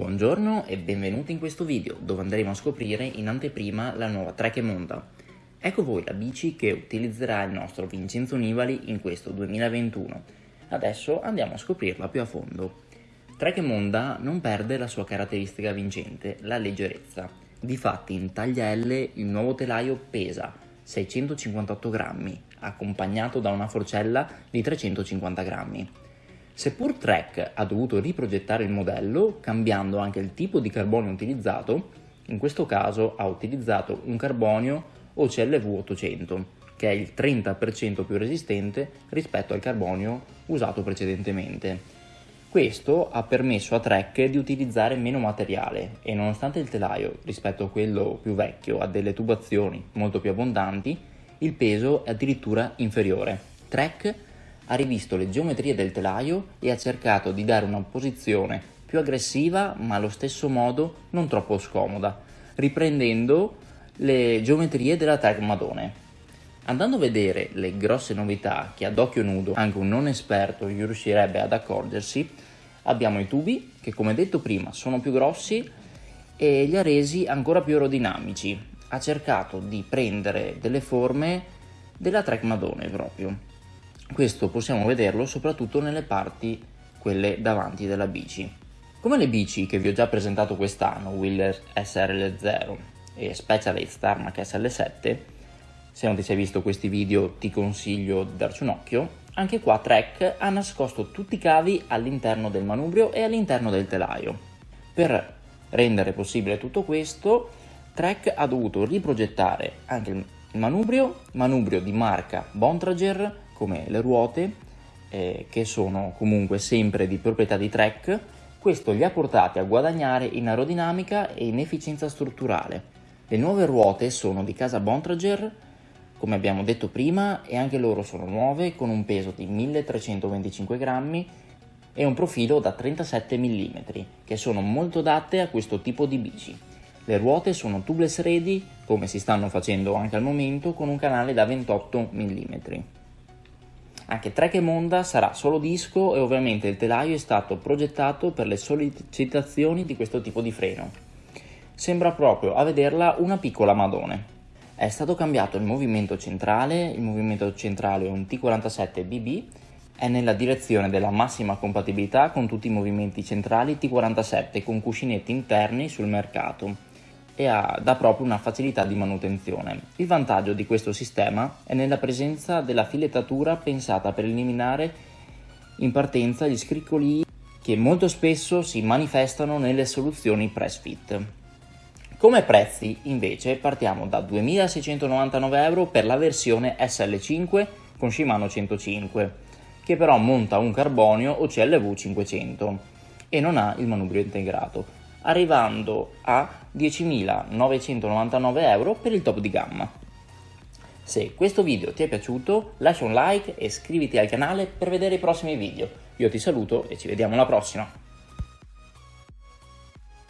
Buongiorno e benvenuti in questo video dove andremo a scoprire in anteprima la nuova Trek Monda. Ecco voi la bici che utilizzerà il nostro Vincenzo Nibali in questo 2021. Adesso andiamo a scoprirla più a fondo. Trek Monda non perde la sua caratteristica vincente, la leggerezza. Difatti in taglia L il nuovo telaio pesa 658 grammi, accompagnato da una forcella di 350 grammi. Seppur Trek ha dovuto riprogettare il modello, cambiando anche il tipo di carbonio utilizzato, in questo caso ha utilizzato un carbonio OCLV 800, che è il 30% più resistente rispetto al carbonio usato precedentemente. Questo ha permesso a Trek di utilizzare meno materiale e nonostante il telaio rispetto a quello più vecchio ha delle tubazioni molto più abbondanti, il peso è addirittura inferiore. Trek ha rivisto le geometrie del telaio e ha cercato di dare una posizione più aggressiva ma allo stesso modo non troppo scomoda, riprendendo le geometrie della Trek Madone. Andando a vedere le grosse novità che ad occhio nudo anche un non esperto riuscirebbe ad accorgersi, abbiamo i tubi che come detto prima sono più grossi e li ha resi ancora più aerodinamici. Ha cercato di prendere delle forme della Trek Madone proprio. Questo possiamo vederlo soprattutto nelle parti quelle davanti della bici. Come le bici che vi ho già presentato quest'anno, Wheeler SRL0 e Specialized Tarmac SL7, se non ti sei visto questi video ti consiglio di darci un occhio. Anche qua Trek ha nascosto tutti i cavi all'interno del manubrio e all'interno del telaio. Per rendere possibile tutto questo, Trek ha dovuto riprogettare anche il manubrio, manubrio di marca Bontrager come le ruote, eh, che sono comunque sempre di proprietà di Trek. Questo li ha portati a guadagnare in aerodinamica e in efficienza strutturale. Le nuove ruote sono di casa Bontrager come abbiamo detto prima, e anche loro sono nuove con un peso di 1325 grammi e un profilo da 37 mm, che sono molto adatte a questo tipo di bici. Le ruote sono tubeless ready, come si stanno facendo anche al momento, con un canale da 28 mm. Anche Trek Monda sarà solo disco e ovviamente il telaio è stato progettato per le sollecitazioni di questo tipo di freno. Sembra proprio a vederla una piccola Madone. È stato cambiato il movimento centrale, il movimento centrale è un T47BB, è nella direzione della massima compatibilità con tutti i movimenti centrali T47 con cuscinetti interni sul mercato e ha, dà proprio una facilità di manutenzione. Il vantaggio di questo sistema è nella presenza della filettatura pensata per eliminare in partenza gli scriccolii che molto spesso si manifestano nelle soluzioni press fit. Come prezzi invece partiamo da 2.699 euro per la versione SL5 con Shimano 105 che però monta un carbonio OCLV 500 e non ha il manubrio integrato arrivando a 10.999 euro per il top di gamma. Se questo video ti è piaciuto lascia un like e iscriviti al canale per vedere i prossimi video. Io ti saluto e ci vediamo alla prossima!